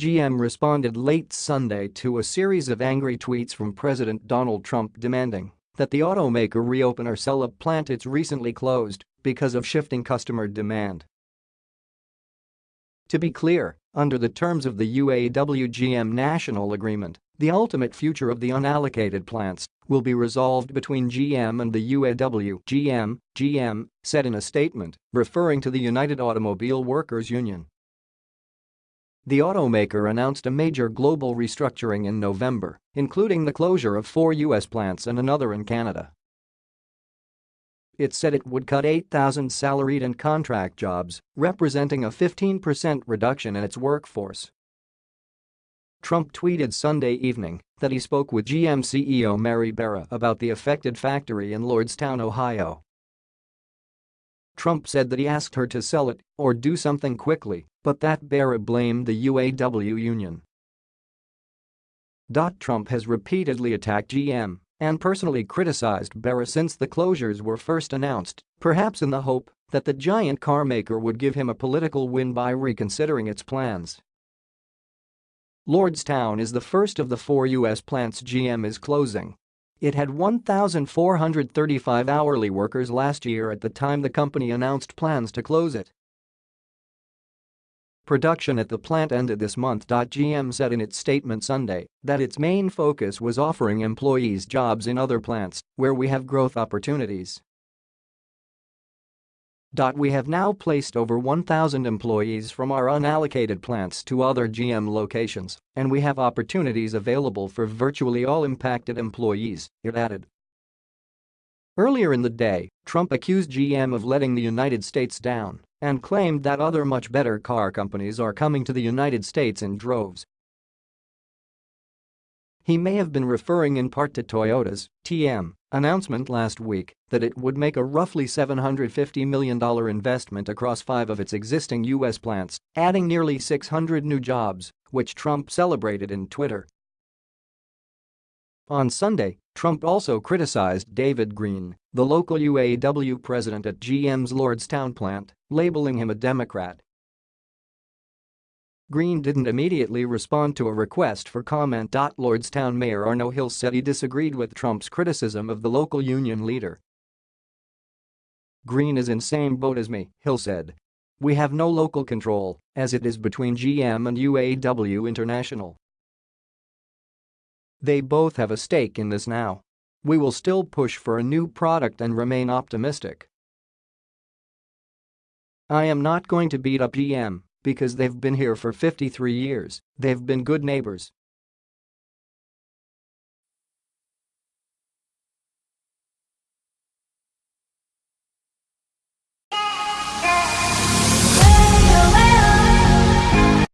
GM responded late Sunday to a series of angry tweets from President Donald Trump demanding that the automaker reopen or sell a plant it's recently closed because of shifting customer demand. To be clear, under the terms of the UAW-GM national agreement, the ultimate future of the unallocated plants will be resolved between GM and the UAW. GM, GM said in a statement, referring to the United Automobile Workers Union. The automaker announced a major global restructuring in November, including the closure of four U.S. plants and another in Canada. It said it would cut 8,000 salaried and contract jobs, representing a 15% reduction in its workforce. Trump tweeted Sunday evening that he spoke with GM CEO Mary Barra about the affected factory in Lordstown, Ohio. Trump said that he asked her to sell it or do something quickly, but that Barra blamed the UAW union. Trump has repeatedly attacked GM and personally criticized Barra since the closures were first announced, perhaps in the hope that the giant carmaker would give him a political win by reconsidering its plans. Lordstown is the first of the four U.S. plants GM is closing. It had 1,435 hourly workers last year at the time the company announced plans to close it. Production at the plant ended this month. GM said in its statement Sunday that its main focus was offering employees jobs in other plants where we have growth opportunities. We have now placed over 1,000 employees from our unallocated plants to other GM locations, and we have opportunities available for virtually all impacted employees, it added. Earlier in the day, Trump accused GM of letting the United States down and claimed that other much better car companies are coming to the United States in droves. He may have been referring in part to Toyota's TM announcement last week that it would make a roughly $750 million investment across five of its existing U.S. plants, adding nearly 600 new jobs, which Trump celebrated in Twitter. On Sunday, Trump also criticized David Green, the local UAW president at GM's Lordstown plant, labeling him a Democrat. Green didn't immediately respond to a request for comment. Lordstown Mayor Arno Hill said he disagreed with Trump's criticism of the local union leader. Green is in same boat as me, Hill said. We have no local control, as it is between GM and UAW International. They both have a stake in this now. We will still push for a new product and remain optimistic. I am not going to beat up GM because they've been here for 53 years, they've been good neighbors,